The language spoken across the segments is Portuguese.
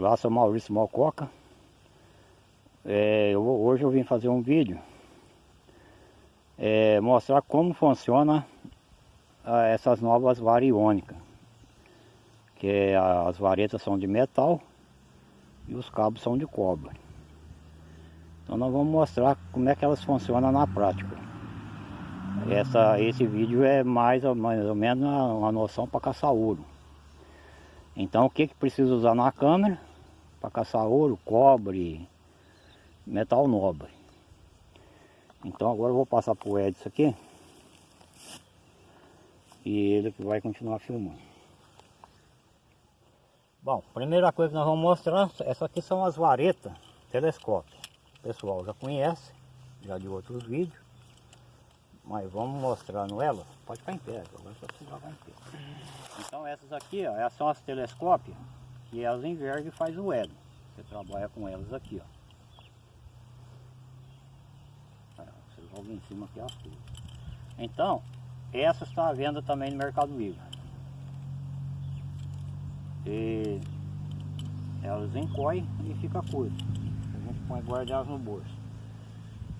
Olá, sou Maurício Malcoca. É, eu, hoje eu vim fazer um vídeo é, mostrar como funciona a, essas novas variônicas. Que é, as varetas são de metal e os cabos são de cobre. Então nós vamos mostrar como é que elas funcionam na prática. Essa, esse vídeo é mais ou, mais ou menos uma, uma noção para caçar ouro. Então o que, que precisa usar na câmera? Para caçar ouro, cobre, metal nobre. Então agora eu vou passar para o Edson aqui. E ele que vai continuar filmando. Bom, primeira coisa que nós vamos mostrar, essas aqui são as varetas telescópio. O pessoal já conhece, já de outros vídeos. Mas vamos mostrando elas. Pode ficar em pé, agora só se em pé. Então essas aqui, ó, essas são as telescópios que elas envergam e faz o elo. Você trabalha com elas aqui, ó. Você joga em cima aqui as tudo. Então, essa está à venda também no Mercado Livre. E elas encoem e fica curto. A gente pode guardar elas no bolso.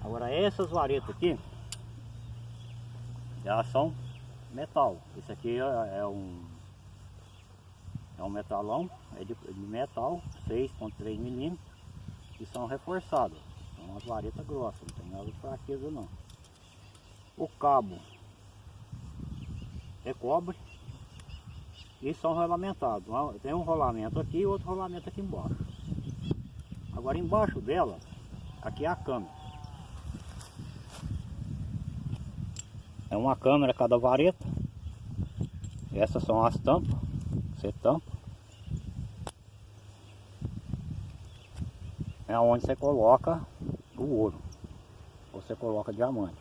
Agora essas varetas aqui, elas são metal. Esse aqui é, é um é um metalão, é de, de metal, 6.3 milímetros, e são reforçadas. São umas varetas grossas, não tem nada de fraqueza não. O cabo é cobre e são rolamentados. Tem um rolamento aqui e outro rolamento aqui embaixo. Agora embaixo dela, aqui é a câmera. É uma câmera cada vareta. Essas são as tampas. Tampa. É onde você coloca o ouro. Ou você coloca diamante.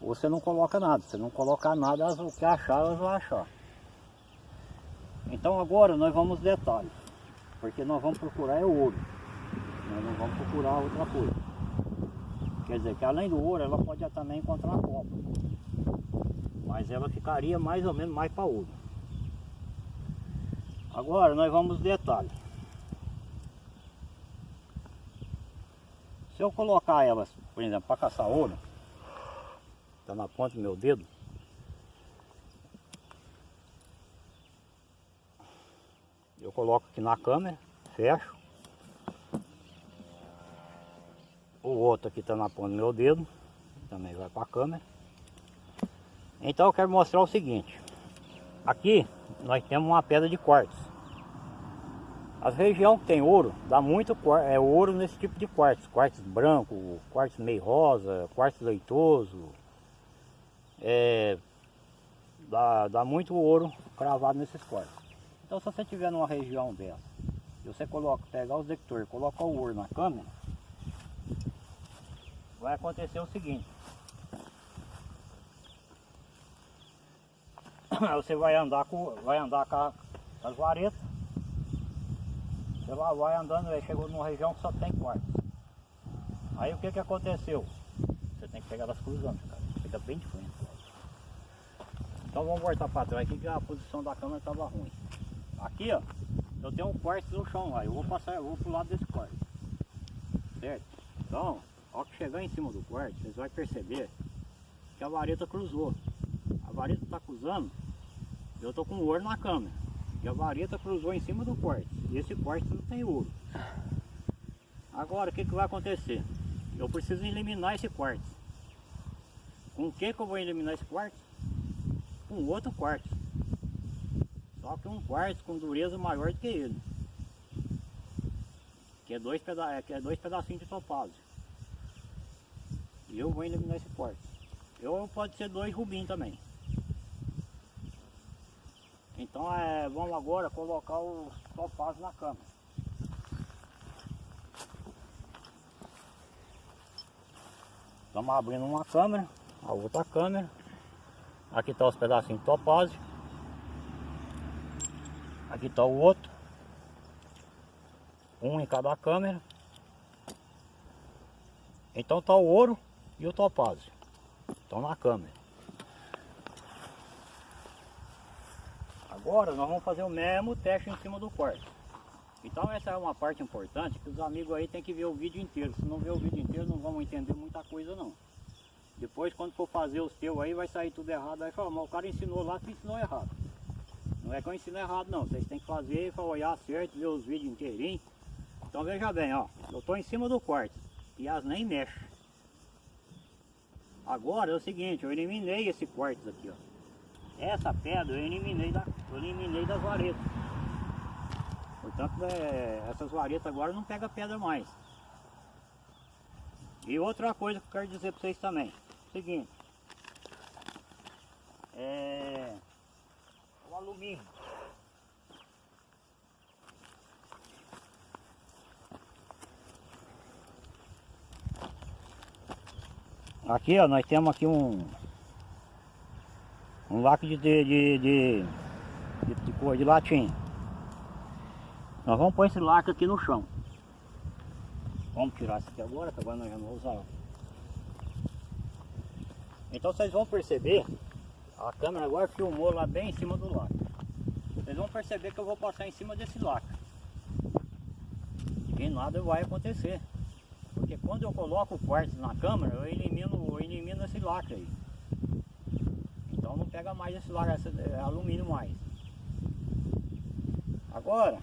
Ou você não coloca nada. Se não colocar nada, o que achar, elas vão achar. Então agora nós vamos detalhes. Porque nós vamos procurar é ouro. Nós não vamos procurar outra coisa. Quer dizer que além do ouro, ela pode também encontrar a. Mas ela ficaria mais ou menos mais para ouro. Agora nós vamos detalhes. Se eu colocar elas, por exemplo, para caçar ouro, está na ponta do meu dedo, eu coloco aqui na câmera, fecho. O outro aqui está na ponta do meu dedo, também vai para a câmera. Então eu quero mostrar o seguinte, aqui nós temos uma pedra de quartzo. As regiões que tem ouro, dá muito é, ouro nesse tipo de quartzo. Quartzo branco, quartzo meio rosa, quartzo leitoso. É, dá, dá muito ouro cravado nesses quartzos. Então se você tiver numa região dessa, e você coloca, pegar os detectores, coloca o ouro na câmera, vai acontecer o seguinte. você vai andar com, vai andar com, a, com as varetas. Você lá vai andando, aí chegou numa região que só tem quartos. Aí o que que aconteceu? Você tem que pegar elas cruzando, cara. Fica bem de frente. Então vamos voltar para trás aqui que a posição da câmera estava ruim. Aqui ó, eu tenho um quarto no chão lá, eu vou passar, eu vou pro lado desse quarto. Certo? Então, ao que chegar em cima do quarto, vocês vão perceber que a vareta cruzou. A vareta está cruzando eu tô com ouro na câmera. E a vareta cruzou em cima do quartzo. E esse quartzo não tem ouro. Agora, o que, que vai acontecer? Eu preciso eliminar esse quartzo. Com o que, que eu vou eliminar esse quartzo? Com outro quartzo. Só que um quartzo com dureza maior do que ele. Que é dois, peda que é dois pedacinhos de topázio. E eu vou eliminar esse quartzo. Ou pode ser dois rubim também. Então é, vamos agora colocar os topazos na câmera. Estamos abrindo uma câmera, a outra câmera. Aqui está os pedacinhos de topázio. Aqui está o outro. Um em cada câmera. Então está o ouro e o topázio. Estão na câmera. Agora nós vamos fazer o mesmo teste em cima do quarto. Então essa é uma parte importante que os amigos aí tem que ver o vídeo inteiro. Se não ver o vídeo inteiro não vão entender muita coisa não. Depois quando for fazer os teus aí vai sair tudo errado. Aí fala, mas o cara ensinou lá, tu ensinou errado. Não é que eu ensino errado não. Vocês têm que fazer para olhar certo, ver os vídeos inteirinhos. Então veja bem, ó. Eu estou em cima do quarto. E as nem mexem. Agora é o seguinte, eu eliminei esse quartzo aqui, ó. Essa pedra eu eliminei, da, eu eliminei das varetas. Portanto, é, essas varetas agora não pega pedra mais. E outra coisa que eu quero dizer para vocês também. Seguinte. É... O alumínio. Aqui ó, nós temos aqui um um lacre de, de, de, de, de, de de latim. Nós vamos pôr esse lacre aqui no chão. Vamos tirar isso aqui agora, que agora nós já não vamos usar. Então vocês vão perceber, a câmera agora filmou lá bem em cima do lacre. Vocês vão perceber que eu vou passar em cima desse lacre. E nada vai acontecer. Porque quando eu coloco o quartzo na câmera, eu elimino, eu elimino esse lacre aí. Pega mais esse esse é, alumínio mais. Agora,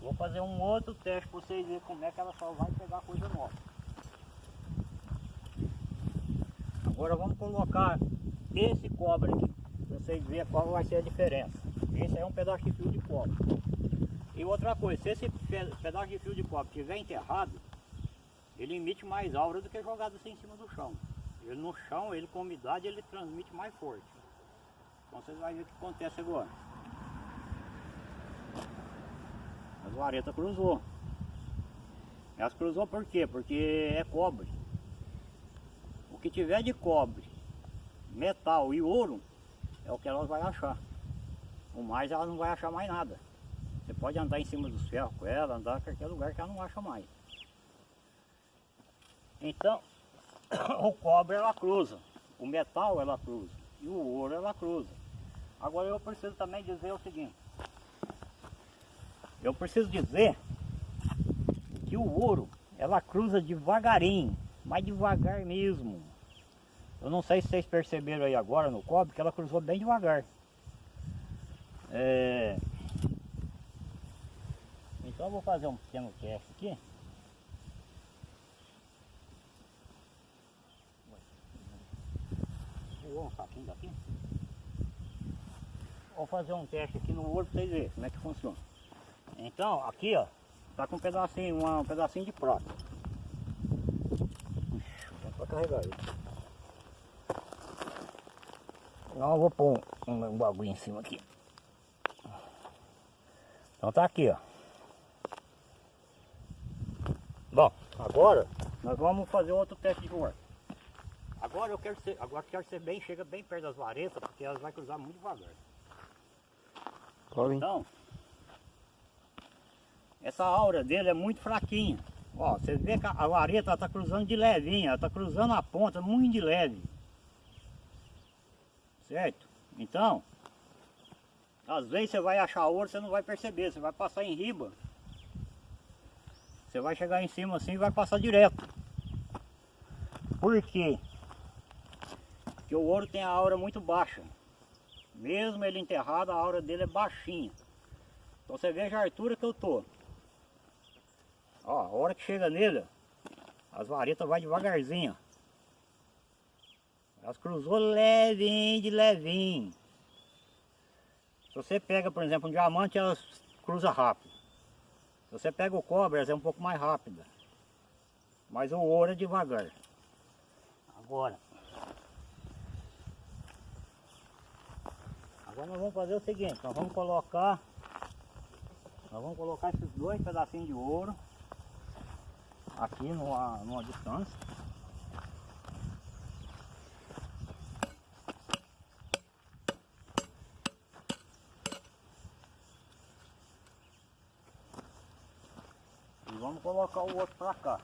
vou fazer um outro teste para vocês verem como é que ela só vai pegar coisa nova. Agora vamos colocar esse cobre aqui, para vocês verem qual vai ser a diferença. Esse é um pedaço de fio de cobre. E outra coisa, se esse pedaço de fio de cobre estiver enterrado, ele emite mais aura do que jogado assim em cima do chão. Ele no chão, ele com umidade, ele transmite mais forte. Vocês vão ver o que acontece agora. As varetas cruzou. Elas cruzou por quê? Porque é cobre. O que tiver de cobre, metal e ouro, é o que elas vão achar. O mais ela não vai achar mais nada. Você pode andar em cima dos ferros com ela, andar em qualquer lugar que ela não acha mais. Então, o cobre ela cruza, o metal ela cruza e o ouro ela cruza. Agora eu preciso também dizer o seguinte. Eu preciso dizer que o ouro ela cruza devagarinho, mais devagar mesmo. Eu não sei se vocês perceberam aí agora no cobre que ela cruzou bem devagar. É... Então eu vou fazer um pequeno teste aqui. Um saquinho daqui. Vou fazer um teste aqui no ouro para vocês verem como é que funciona. Então, aqui ó, tá com um pedacinho, uma, um pedacinho de prata. Para carregar ele. Não, eu vou pôr um, um bagulho em cima aqui. Então tá aqui, ó. Bom, agora nós vamos fazer outro teste de ouro. Agora eu quero ser, agora quero ser bem, chega bem perto das varetas, porque elas vai cruzar muito devagar. Então, essa aura dele é muito fraquinha. Ó, você vê que a vareta está cruzando de levinha, está cruzando a ponta muito de leve. Certo? Então, às vezes você vai achar ouro, você não vai perceber, você vai passar em riba. Você vai chegar em cima assim e vai passar direto. Por quê? Porque o ouro tem a aura muito baixa. Mesmo ele enterrado, a aura dele é baixinha. Então você veja a altura que eu tô. Ó, a hora que chega nele, as varetas vai devagarzinho. Elas cruzou levinho de levinho. Se você pega, por exemplo, um diamante, elas cruza rápido. Se você pega o cobre, elas é um pouco mais rápida. Mas o ouro é devagar. Agora. Agora nós vamos fazer o seguinte, nós vamos colocar nós vamos colocar esses dois pedacinhos de ouro aqui numa, numa distância. E vamos colocar o outro para cá.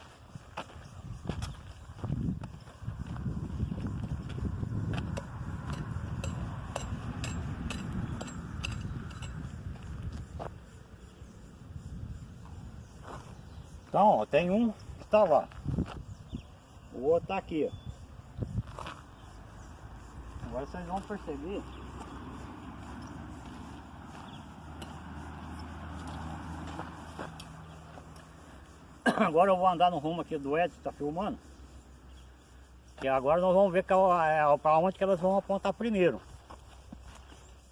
Então, ó, tem um que tá lá. O outro tá aqui, ó. Agora vocês vão perceber Agora eu vou andar no rumo aqui do Edson, tá filmando. Que agora nós vamos ver que, é, para onde que elas vão apontar primeiro.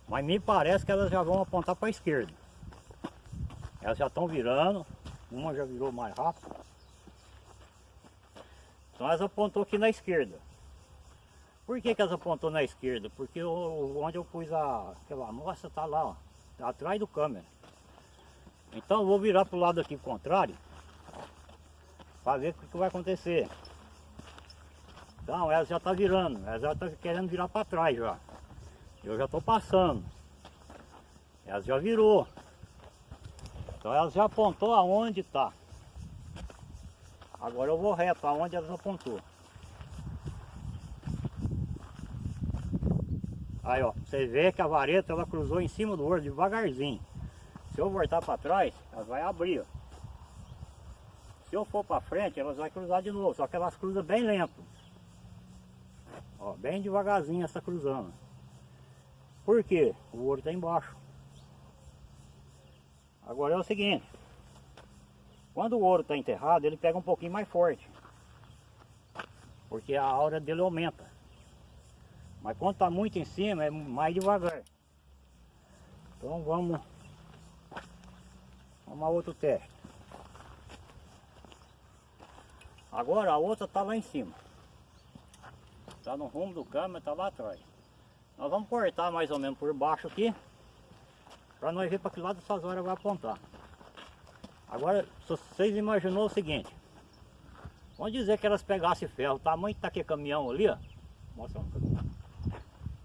Mas me parece que elas já vão apontar para a esquerda. Elas já estão virando. Uma já virou mais rápido. Então elas apontou aqui na esquerda. Por que, que elas apontou na esquerda? Porque eu, onde eu pus a aquela moça tá lá, ó, tá atrás do câmera. Então eu vou virar para o lado aqui contrário para ver o que, que, vai acontecer. Então ela já está virando, ela já está querendo virar para trás já. Eu já estou passando. Ela já virou. Então ela já apontou aonde está. Agora eu vou reto aonde ela apontou. Aí ó, você vê que a vareta ela cruzou em cima do ouro devagarzinho. Se eu voltar para trás, ela vai abrir. Ó. Se eu for para frente, elas vão cruzar de novo, só que elas cruzam bem lento. Ó, bem devagarzinho essa cruzando. Por quê? O ouro está embaixo. Agora é o seguinte. Quando o ouro está enterrado, ele pega um pouquinho mais forte. Porque a aura dele aumenta. Mas quando está muito em cima, é mais devagar. Então vamos... Vamos a outro teste. Agora a outra está lá em cima. Está no rumo do câmera, está lá atrás. Nós vamos cortar mais ou menos por baixo aqui. Para nós ver para que lado essas horas vai apontar. Agora, se vocês imaginou o seguinte. Vamos dizer que elas pegassem ferro. O tamanho que está aquele caminhão ali, ó. Mostra.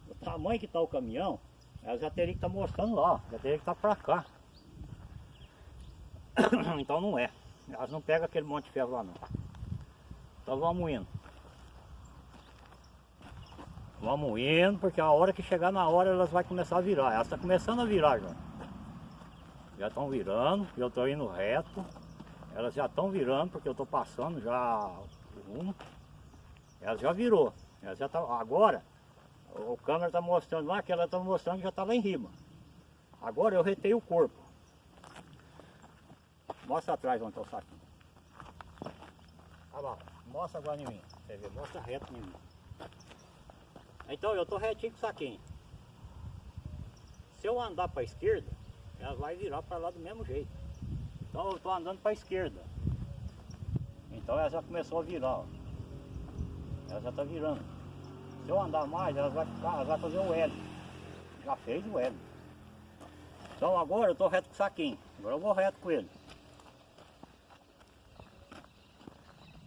O tamanho que está o caminhão, elas já teriam que estar tá mostrando lá. Já teriam que estar tá para cá. então não é. Elas não pegam aquele monte de ferro lá não. Então vamos indo. Vamos indo, porque a hora que chegar na hora elas vão começar a virar. Elas estão tá começando a virar já. Já estão virando, eu estou indo reto. Elas já estão virando, porque eu estou passando já o rumo. Elas já virou. Elas já tá, agora, o câmera está mostrando lá que ela está mostrando que já está lá em cima. Agora eu retei o corpo. Mostra atrás onde está o saquinho. Olha lá, mostra agora em mim. Você vê, mostra reto em mim. Então eu estou retinho com o saquinho. Se eu andar para a esquerda, ela vai virar para lá do mesmo jeito. Então eu estou andando para a esquerda. Então ela já começou a virar. Ó. Ela já está virando. Se eu andar mais, ela vai ficar, ela vai fazer o L. Já fez o L. Então agora eu estou reto com o saquinho. Agora eu vou reto com ele.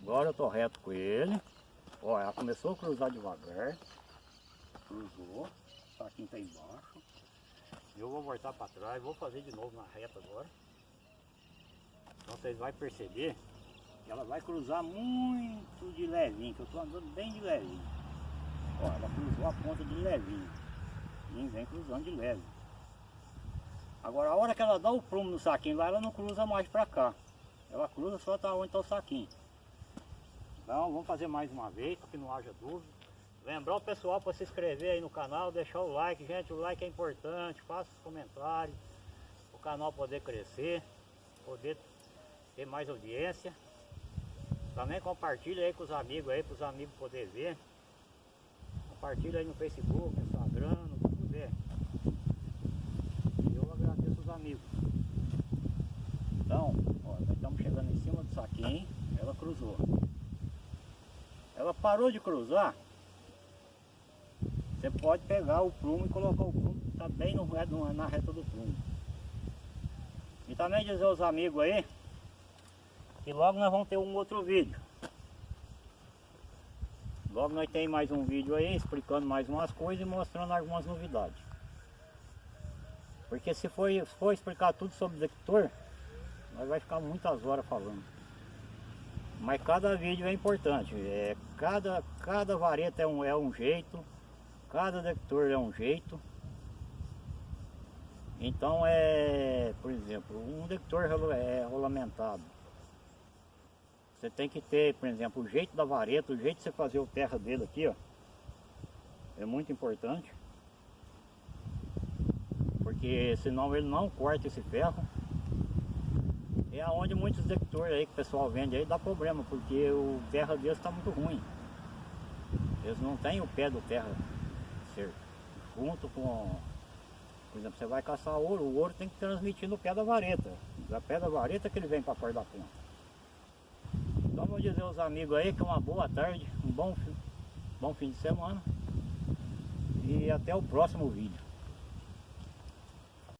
Agora eu estou reto com ele. Ó, ela começou a cruzar devagar. Cruzou. O saquinho está embaixo. Eu vou voltar para trás, vou fazer de novo na reta agora. Então vocês vão perceber que ela vai cruzar muito de levinho, que eu estou andando bem de levinho. Ó, ela cruzou a ponta de levinho. E vem cruzando de leve. Agora a hora que ela dá o prumo no saquinho lá, ela não cruza mais para cá. Ela cruza só tá onde está o saquinho. Então vamos fazer mais uma vez, para que não haja dúvida. Lembrar o pessoal para se inscrever aí no canal, deixar o like, gente, o like é importante, faça os comentários, o canal poder crescer, poder ter mais audiência. Também compartilha aí com os amigos aí, para os amigos poderem ver. Compartilha aí no Facebook, no Instagram, no puder. Eu agradeço os amigos. Então, ó, nós estamos chegando em cima do saquinho, ela cruzou. Ela parou de cruzar, você pode pegar o prumo e colocar o prumo, tá bem no, na reta do prumo. E também dizer aos amigos aí, que logo nós vamos ter um outro vídeo. Logo nós tem mais um vídeo aí, explicando mais umas coisas e mostrando algumas novidades. Porque se for, se for explicar tudo sobre o detector, nós vai ficar muitas horas falando. Mas cada vídeo é importante, é, cada, cada vareta é um, é um jeito, Cada detector é um jeito. Então é, por exemplo, um detector é rolamentado. Você tem que ter, por exemplo, o jeito da vareta, o jeito de você fazer o terra dele aqui, ó. É muito importante. Porque senão ele não corta esse ferro. É aonde muitos executores aí que o pessoal vende aí dá problema, porque o terra deles está muito ruim. Eles não têm o pé do terra Junto com, por exemplo, você vai caçar ouro, o ouro tem que transmitir no pé da vareta. Da pé da vareta que ele vem para fora da ponta. Então vou dizer aos amigos aí que uma boa tarde, um bom, bom fim de semana. E até o próximo vídeo.